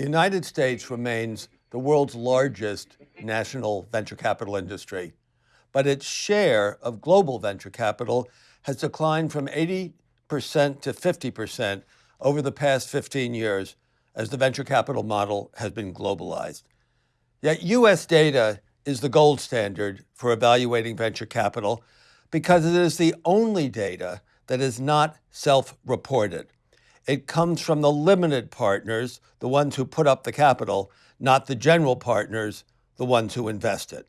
The United States remains the world's largest national venture capital industry, but its share of global venture capital has declined from 80% to 50% over the past 15 years as the venture capital model has been globalized. Yet US data is the gold standard for evaluating venture capital because it is the only data that is not self-reported. It comes from the limited partners, the ones who put up the capital, not the general partners, the ones who invest it.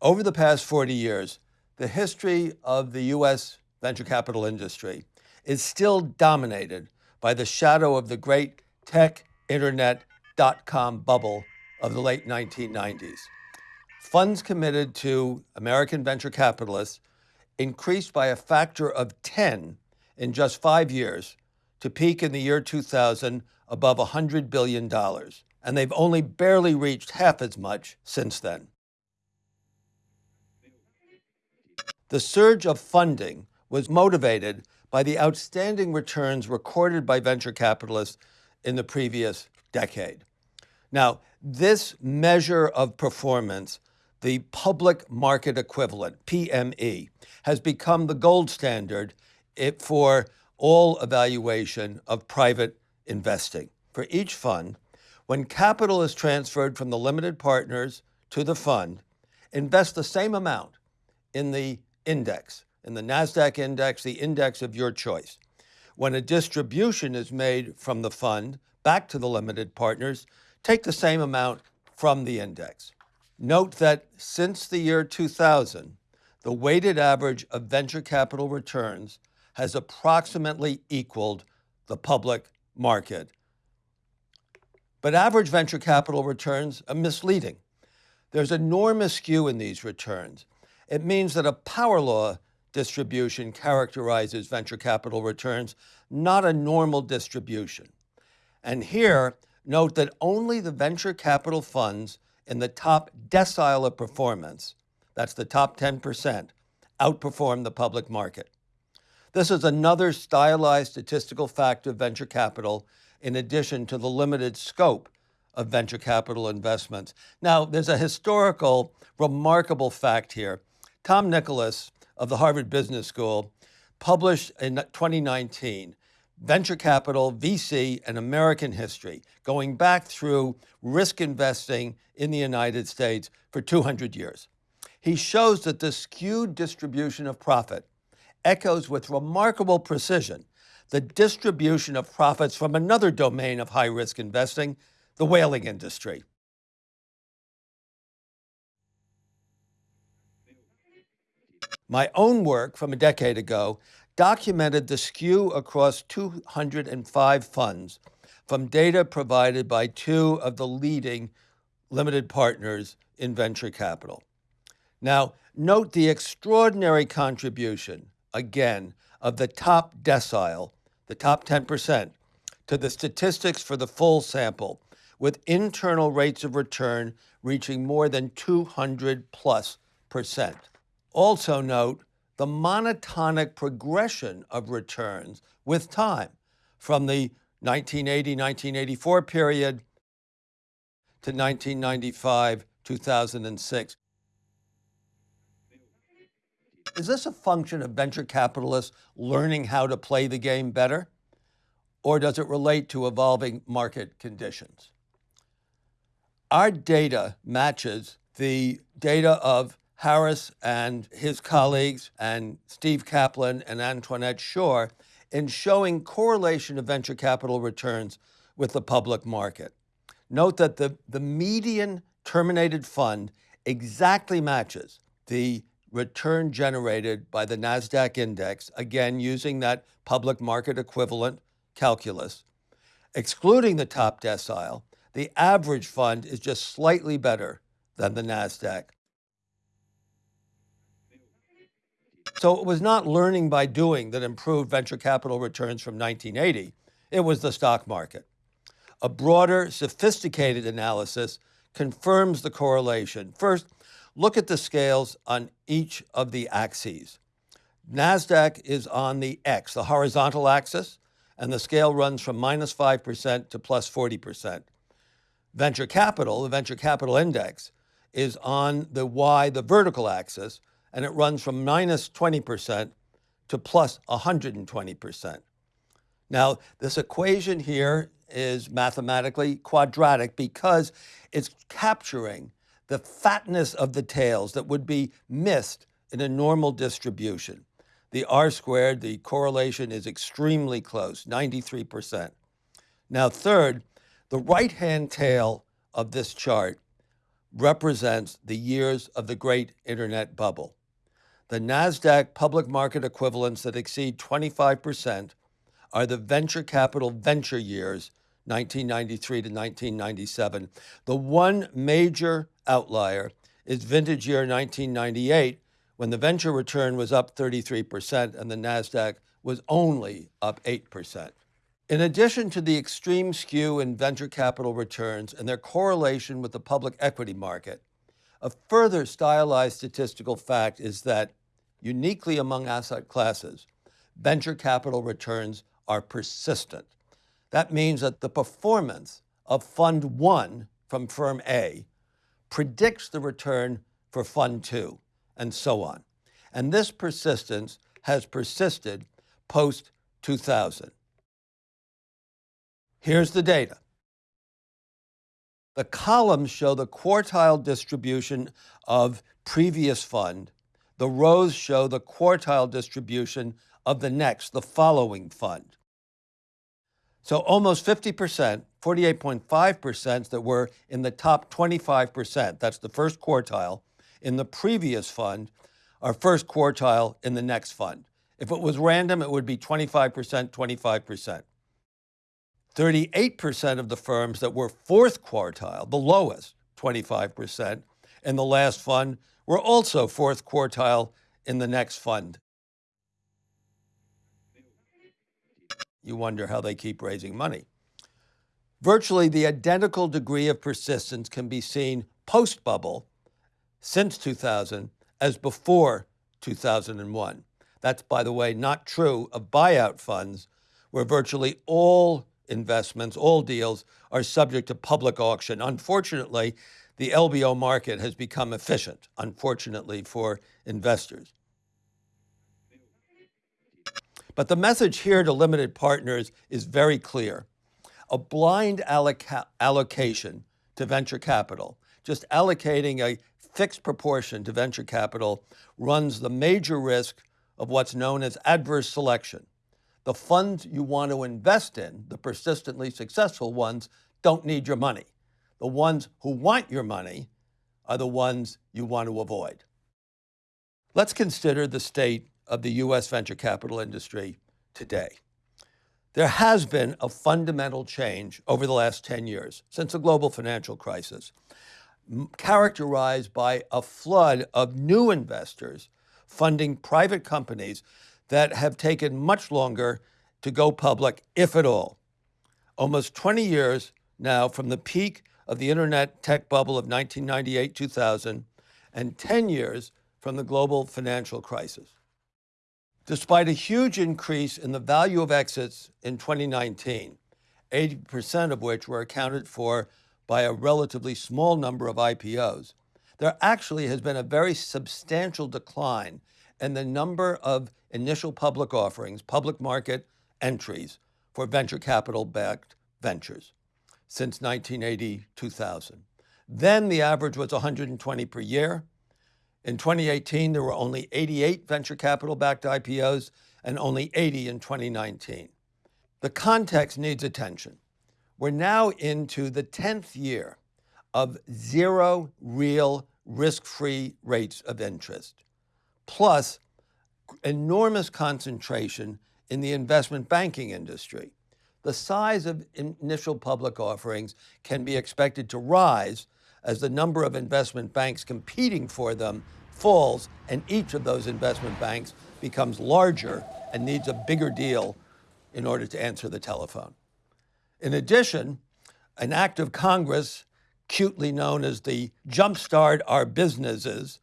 Over the past 40 years, the history of the US venture capital industry is still dominated by the shadow of the great tech, internet, dot-com bubble of the late 1990s. Funds committed to American venture capitalists increased by a factor of 10 in just five years to peak in the year 2000 above $100 billion. And they've only barely reached half as much since then. The surge of funding was motivated by the outstanding returns recorded by venture capitalists in the previous decade. Now, this measure of performance, the public market equivalent, PME, has become the gold standard for all evaluation of private investing. For each fund, when capital is transferred from the limited partners to the fund, invest the same amount in the index, in the NASDAQ index, the index of your choice. When a distribution is made from the fund back to the limited partners, take the same amount from the index. Note that since the year 2000, the weighted average of venture capital returns has approximately equaled the public market. But average venture capital returns are misleading. There's enormous skew in these returns. It means that a power law distribution characterizes venture capital returns, not a normal distribution. And here, note that only the venture capital funds in the top decile of performance, that's the top 10%, outperform the public market. This is another stylized statistical fact of venture capital in addition to the limited scope of venture capital investments. Now, there's a historical, remarkable fact here. Tom Nicholas of the Harvard Business School published in 2019 Venture Capital, VC, An American History, going back through risk investing in the United States for 200 years. He shows that the skewed distribution of profit echoes with remarkable precision the distribution of profits from another domain of high-risk investing, the whaling industry. My own work from a decade ago documented the skew across 205 funds from data provided by two of the leading limited partners in venture capital. Now, note the extraordinary contribution, again, of the top decile, the top 10%, to the statistics for the full sample, with internal rates of return reaching more than 200 plus percent. Also note the monotonic progression of returns with time from the 1980-1984 period to 1995-2006. Is this a function of venture capitalists learning how to play the game better? Or does it relate to evolving market conditions? Our data matches the data of Harris and his colleagues and Steve Kaplan and Antoinette Schoar in showing correlation of venture capital returns with the public market. Note that the, the median terminated fund exactly matches the return generated by the NASDAQ index, again, using that public market equivalent calculus. Excluding the top decile, the average fund is just slightly better than the NASDAQ. So it was not learning by doing that improved venture capital returns from 1980. It was the stock market. A broader, sophisticated analysis confirms the correlation. First, look at the scales on each of the axes. NASDAQ is on the X, the horizontal axis, and the scale runs from minus 5% to plus 40%. Venture capital, the venture capital index, is on the Y, the vertical axis, and it runs from minus 20% to plus 120%. Now, this equation here is mathematically quadratic because it's capturing the fatness of the tails that would be missed in a normal distribution. The R squared, the correlation is extremely close, 93%. Now, third, the right-hand tail of this chart represents the years of the great internet bubble. The NASDAQ public market equivalents that exceed 25% are the venture capital venture years, 1993 to 1997. The one major outlier is vintage year 1998, when the venture return was up 33% and the NASDAQ was only up 8%. In addition to the extreme skew in venture capital returns and their correlation with the public equity market, a further stylized statistical fact is that, uniquely among asset classes, venture capital returns are persistent. That means that the performance of Fund 1 from firm A predicts the return for Fund 2, and so on. And this persistence has persisted post 2000. Here's the data. The columns show the quartile distribution of previous fund. The rows show the quartile distribution of the next, the following fund. So almost 50%, 48.5% that were in the top 25%, that's the first quartile, in the previous fund are first quartile in the next fund. If it was random, it would be 25%, 25%. 38% of the firms that were fourth quartile, the lowest, 25%, in the last fund were also fourth quartile in the next fund. You wonder how they keep raising money. Virtually the identical degree of persistence can be seen post-bubble since 2000 as before 2001. That's, by the way, not true of buyout funds, where virtually all investments, all deals, are subject to public auction. Unfortunately, the LBO market has become efficient, unfortunately for investors. But the message here to limited partners is very clear. A blind alloca allocation to venture capital, just allocating a fixed proportion to venture capital, runs the major risk of what's known as adverse selection. The funds you want to invest in, the persistently successful ones, don't need your money. The ones who want your money are the ones you want to avoid. Let's consider the state of the U.S. venture capital industry today. There has been a fundamental change over the last 10 years, since the global financial crisis, characterized by a flood of new investors funding private companies that have taken much longer to go public, if at all. Almost 20 years now from the peak of the internet tech bubble of 1998-2000, and 10 years from the global financial crisis. Despite a huge increase in the value of exits in 2019, 80% of which were accounted for by a relatively small number of IPOs, there actually has been a very substantial decline in the number of initial public offerings, public market entries for venture capital-backed ventures since 1980-2000. Then the average was 120 per year. In 2018, there were only 88 venture capital-backed IPOs and only 80 in 2019. The context needs attention. We're now into the 10th year of zero real risk-free rates of interest, plus enormous concentration in the investment banking industry. The size of initial public offerings can be expected to rise as the number of investment banks competing for them falls and each of those investment banks becomes larger and needs a bigger deal in order to answer the telephone. In addition, an act of Congress, cutely known as the Jumpstart Our Businesses,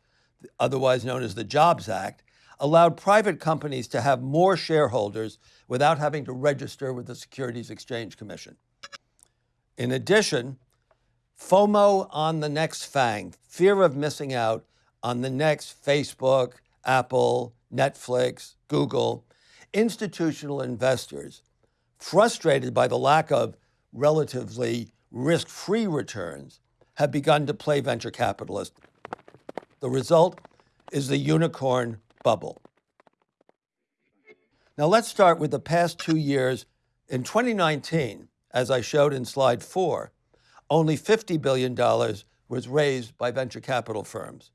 otherwise known as the Jobs Act, allowed private companies to have more shareholders without having to register with the Securities Exchange Commission. In addition, FOMO on the next FANG, fear of missing out on the next Facebook, Apple, Netflix, Google, institutional investors, frustrated by the lack of relatively risk free returns, have begun to play venture capitalists. The result is the unicorn bubble. Now let's start with the past two years. In 2019, as I showed in slide four, only $50 billion was raised by venture capital firms.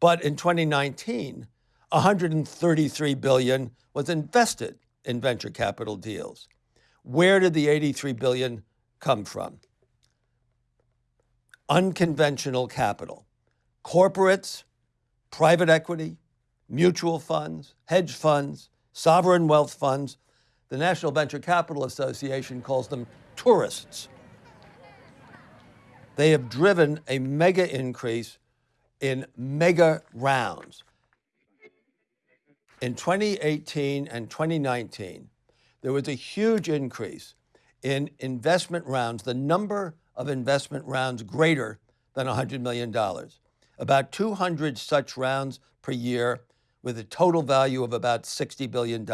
But in 2019, 133 billion was invested in venture capital deals. Where did the 83 billion come from? Unconventional capital. Corporates, private equity, mutual funds, hedge funds, sovereign wealth funds. The National Venture Capital Association calls them tourists. They have driven a mega increase in mega rounds. In 2018 and 2019, there was a huge increase in investment rounds, the number of investment rounds greater than $100 million. About 200 such rounds per year with a total value of about $60 billion,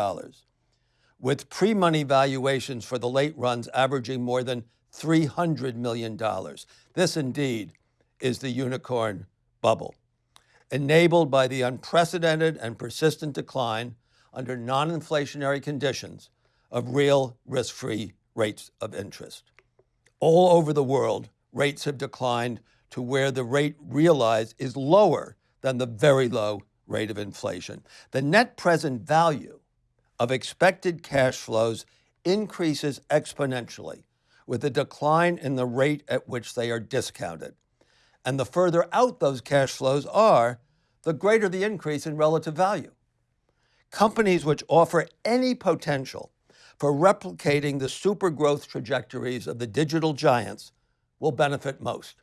with pre money valuations for the late runs averaging more than $300 million. This indeed is the unicorn bubble enabled by the unprecedented and persistent decline under non-inflationary conditions of real risk-free rates of interest. All over the world, rates have declined to where the rate realized is lower than the very low rate of inflation. The net present value of expected cash flows increases exponentially with a decline in the rate at which they are discounted. And the further out those cash flows are, the greater the increase in relative value. Companies which offer any potential for replicating the super growth trajectories of the digital giants will benefit most.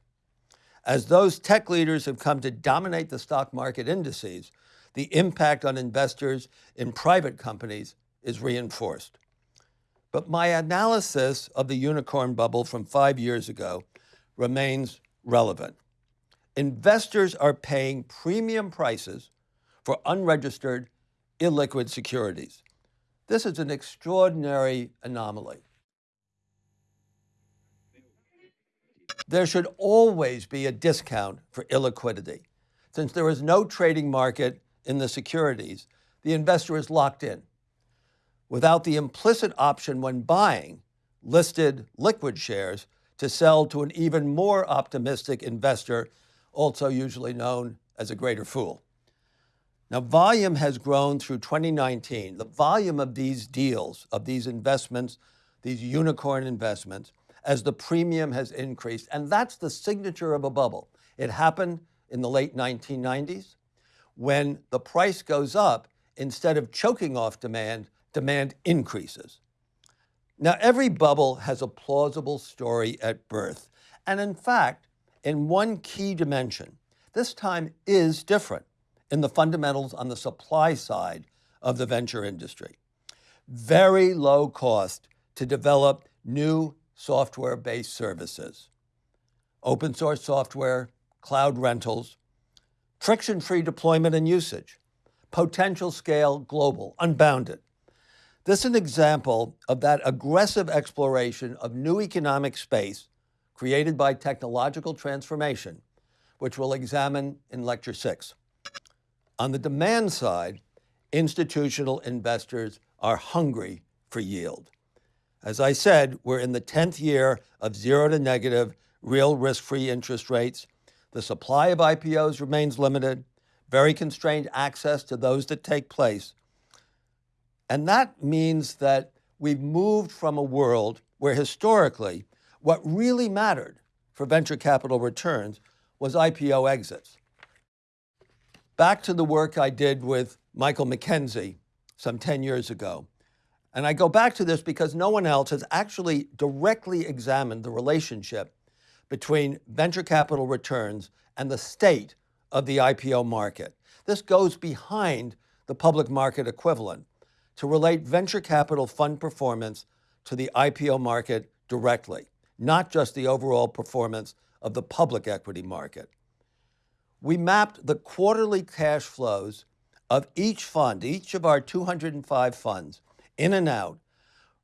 As those tech leaders have come to dominate the stock market indices, the impact on investors in private companies is reinforced. But my analysis of the unicorn bubble from five years ago remains relevant investors are paying premium prices for unregistered, illiquid securities. This is an extraordinary anomaly. There should always be a discount for illiquidity. Since there is no trading market in the securities, the investor is locked in. Without the implicit option when buying listed liquid shares to sell to an even more optimistic investor also usually known as a greater fool. Now, volume has grown through 2019. The volume of these deals, of these investments, these unicorn investments, as the premium has increased. And that's the signature of a bubble. It happened in the late 1990s when the price goes up, instead of choking off demand, demand increases. Now, every bubble has a plausible story at birth. And in fact, in one key dimension. This time is different in the fundamentals on the supply side of the venture industry. Very low cost to develop new software-based services. Open source software, cloud rentals, friction-free deployment and usage, potential scale global, unbounded. This is an example of that aggressive exploration of new economic space created by technological transformation, which we'll examine in lecture six. On the demand side, institutional investors are hungry for yield. As I said, we're in the 10th year of zero to negative real risk-free interest rates. The supply of IPOs remains limited, very constrained access to those that take place. And that means that we've moved from a world where historically what really mattered for venture capital returns was IPO exits. Back to the work I did with Michael McKenzie some 10 years ago. And I go back to this because no one else has actually directly examined the relationship between venture capital returns and the state of the IPO market. This goes behind the public market equivalent to relate venture capital fund performance to the IPO market directly not just the overall performance of the public equity market. We mapped the quarterly cash flows of each fund, each of our 205 funds, in and out,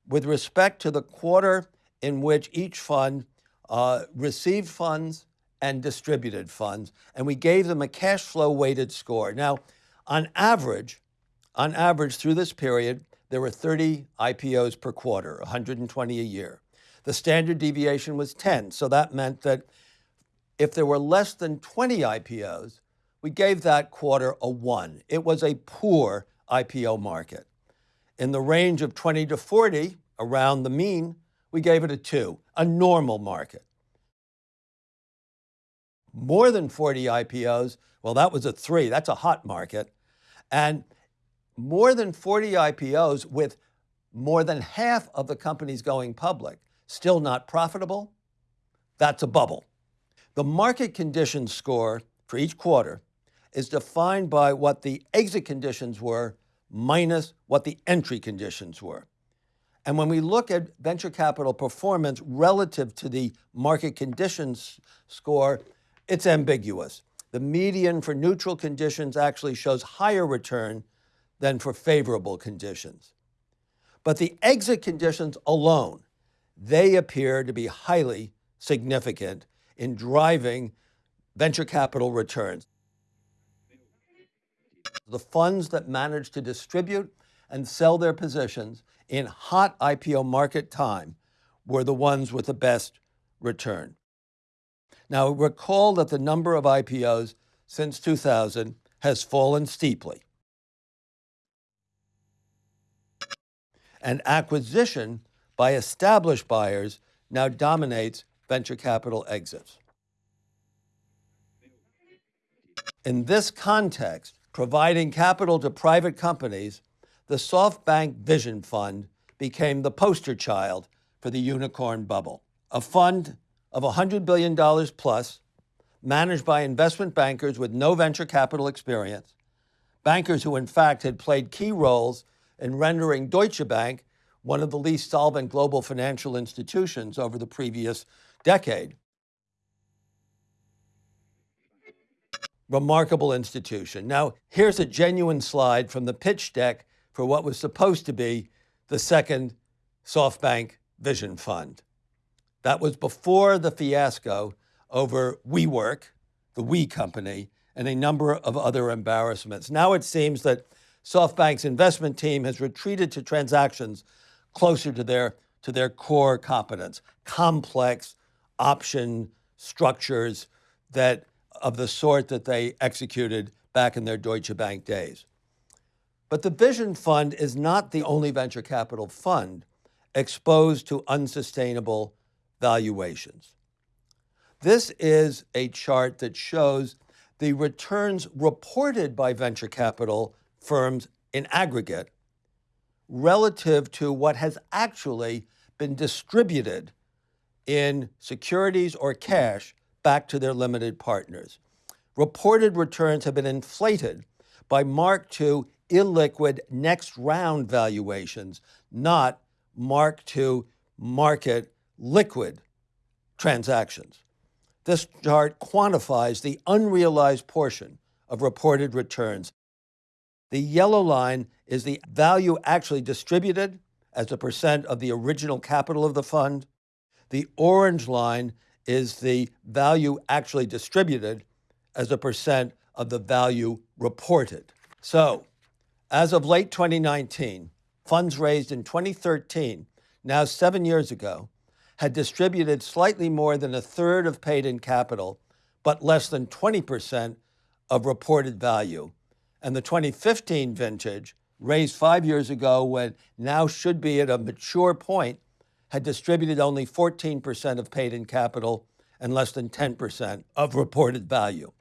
with respect to the quarter in which each fund uh, received funds and distributed funds, and we gave them a cash flow weighted score. Now, on average, on average through this period, there were 30 IPOs per quarter, 120 a year. The standard deviation was 10, so that meant that if there were less than 20 IPOs, we gave that quarter a one. It was a poor IPO market. In the range of 20 to 40, around the mean, we gave it a two, a normal market. More than 40 IPOs, well, that was a three. That's a hot market. And more than 40 IPOs with more than half of the companies going public still not profitable, that's a bubble. The market conditions score for each quarter is defined by what the exit conditions were minus what the entry conditions were. And when we look at venture capital performance relative to the market conditions score, it's ambiguous. The median for neutral conditions actually shows higher return than for favorable conditions. But the exit conditions alone, they appear to be highly significant in driving venture capital returns. The funds that manage to distribute and sell their positions in hot IPO market time were the ones with the best return. Now, recall that the number of IPOs since 2000 has fallen steeply. And acquisition by established buyers now dominates venture capital exits. In this context, providing capital to private companies, the SoftBank Vision Fund became the poster child for the unicorn bubble. A fund of $100 billion plus, managed by investment bankers with no venture capital experience, bankers who in fact had played key roles in rendering Deutsche Bank one of the least solvent global financial institutions over the previous decade. Remarkable institution. Now, here's a genuine slide from the pitch deck for what was supposed to be the second SoftBank Vision Fund. That was before the fiasco over WeWork, the We company, and a number of other embarrassments. Now it seems that SoftBank's investment team has retreated to transactions closer to their, to their core competence, complex option structures that of the sort that they executed back in their Deutsche Bank days. But the Vision Fund is not the only venture capital fund exposed to unsustainable valuations. This is a chart that shows the returns reported by venture capital firms in aggregate relative to what has actually been distributed in securities or cash back to their limited partners. Reported returns have been inflated by mark to illiquid next round valuations, not mark to market liquid transactions. This chart quantifies the unrealized portion of reported returns. The yellow line is the value actually distributed as a percent of the original capital of the fund. The orange line is the value actually distributed as a percent of the value reported. So, as of late 2019, funds raised in 2013, now seven years ago, had distributed slightly more than a third of paid in capital, but less than 20% of reported value. And the 2015 vintage raised five years ago when now should be at a mature point, had distributed only 14% of paid in capital and less than 10% of reported value.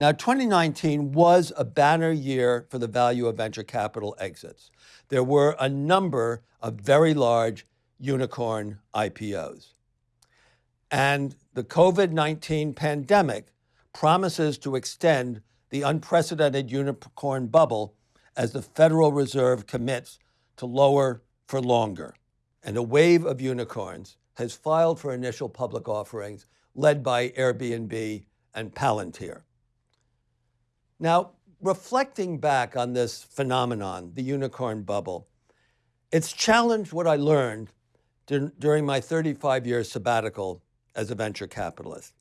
Now, 2019 was a banner year for the value of venture capital exits. There were a number of very large unicorn IPOs. And the COVID 19 pandemic promises to extend the unprecedented unicorn bubble as the Federal Reserve commits to lower for longer. and a wave of unicorns has filed for initial public offerings led by Airbnb and Palantir. Now, reflecting back on this phenomenon, the unicorn bubble, it's challenged what I learned during my 35 year sabbatical as a venture capitalist.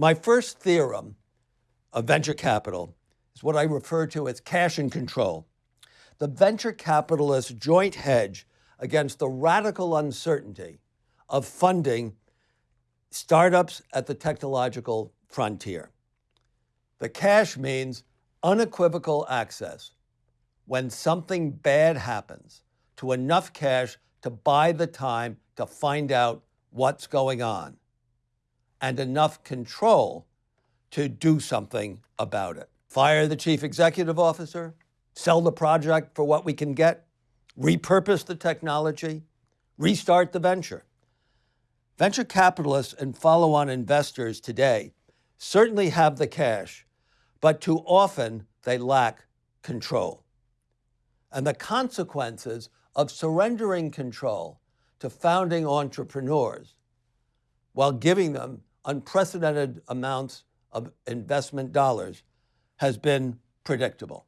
My first theorem of venture capital is what I refer to as cash and control. The venture capitalist joint hedge against the radical uncertainty of funding startups at the technological frontier. The cash means unequivocal access when something bad happens to enough cash to buy the time to find out what's going on and enough control to do something about it. Fire the chief executive officer, sell the project for what we can get, repurpose the technology, restart the venture. Venture capitalists and follow on investors today certainly have the cash, but too often they lack control. And the consequences of surrendering control to founding entrepreneurs while giving them unprecedented amounts of investment dollars has been predictable.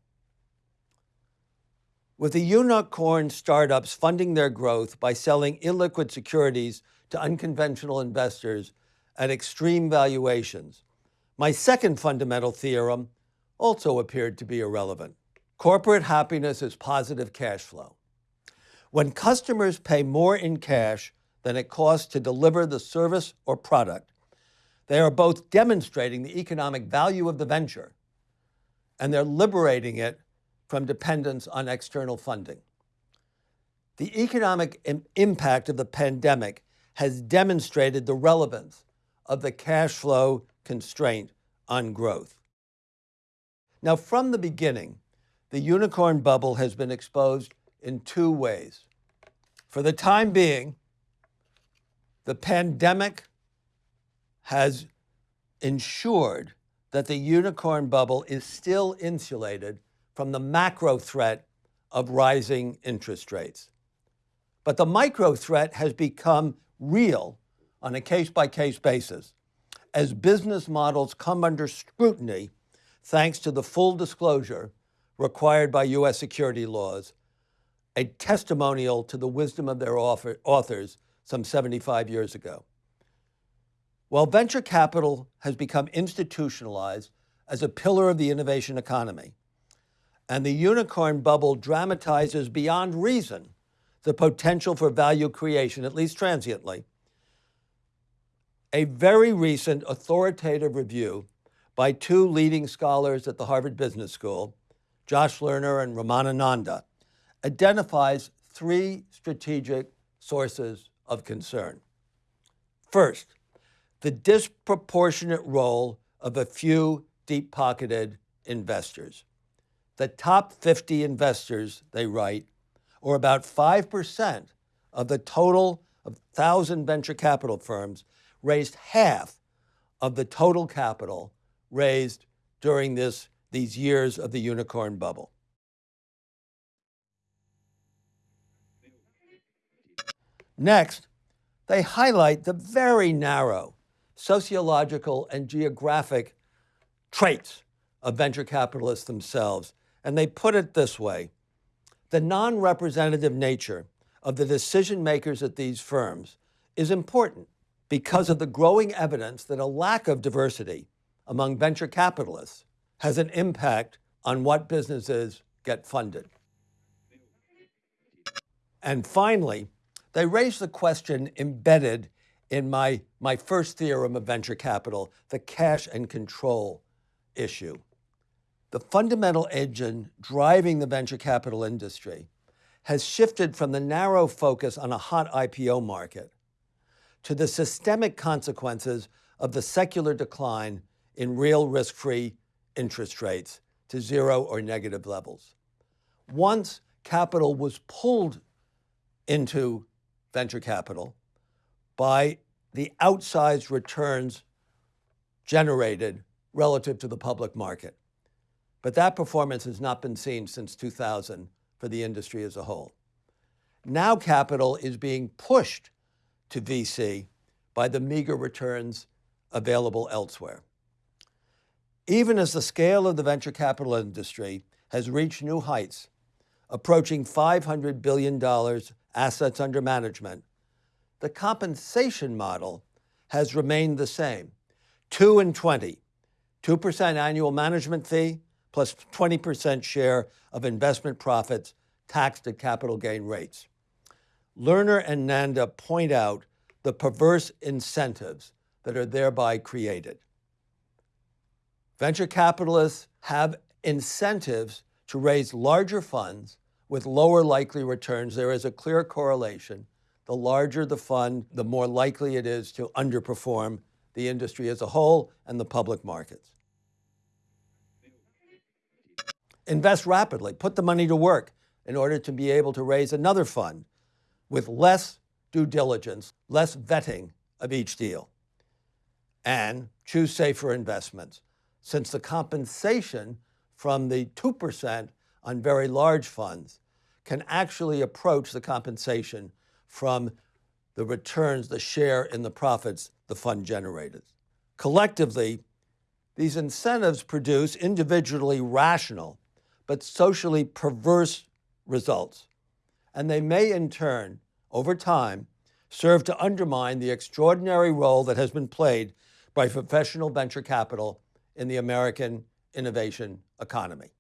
With the unicorn startups funding their growth by selling illiquid securities to unconventional investors at extreme valuations, my second fundamental theorem also appeared to be irrelevant. Corporate happiness is positive cash flow. When customers pay more in cash than it costs to deliver the service or product, they are both demonstrating the economic value of the venture and they're liberating it from dependence on external funding. The economic Im impact of the pandemic has demonstrated the relevance of the cash flow constraint on growth. Now, from the beginning, the unicorn bubble has been exposed in two ways. For the time being, the pandemic has ensured that the unicorn bubble is still insulated from the macro threat of rising interest rates. But the micro threat has become real on a case by case basis as business models come under scrutiny thanks to the full disclosure required by U.S. security laws, a testimonial to the wisdom of their authors some 75 years ago. While venture capital has become institutionalized as a pillar of the innovation economy, and the unicorn bubble dramatizes beyond reason the potential for value creation, at least transiently, a very recent authoritative review by two leading scholars at the Harvard Business School, Josh Lerner and Ramana Nanda, identifies three strategic sources of concern. First, the disproportionate role of a few deep pocketed investors. The top 50 investors, they write, or about 5% of the total of 1,000 venture capital firms, raised half of the total capital raised during this, these years of the unicorn bubble. Next, they highlight the very narrow sociological and geographic traits of venture capitalists themselves. And they put it this way the non representative nature of the decision makers at these firms is important because of the growing evidence that a lack of diversity among venture capitalists has an impact on what businesses get funded. And finally, they raise the question embedded in my, my first theorem of venture capital, the cash and control issue. The fundamental engine driving the venture capital industry has shifted from the narrow focus on a hot IPO market to the systemic consequences of the secular decline in real risk-free interest rates to zero or negative levels. Once capital was pulled into venture capital, by the outsized returns generated relative to the public market. But that performance has not been seen since 2000 for the industry as a whole. Now capital is being pushed to VC by the meager returns available elsewhere. Even as the scale of the venture capital industry has reached new heights, approaching $500 billion assets under management, the compensation model has remained the same 2 and 20, 2% annual management fee plus 20% share of investment profits taxed at capital gain rates. Lerner and Nanda point out the perverse incentives that are thereby created. Venture capitalists have incentives to raise larger funds with lower likely returns. There is a clear correlation. The larger the fund, the more likely it is to underperform the industry as a whole and the public markets. Invest rapidly, put the money to work in order to be able to raise another fund with less due diligence, less vetting of each deal. And choose safer investments, since the compensation from the 2% on very large funds can actually approach the compensation from the returns, the share in the profits the fund generated. Collectively, these incentives produce individually rational but socially perverse results. And they may in turn, over time, serve to undermine the extraordinary role that has been played by professional venture capital in the American innovation economy.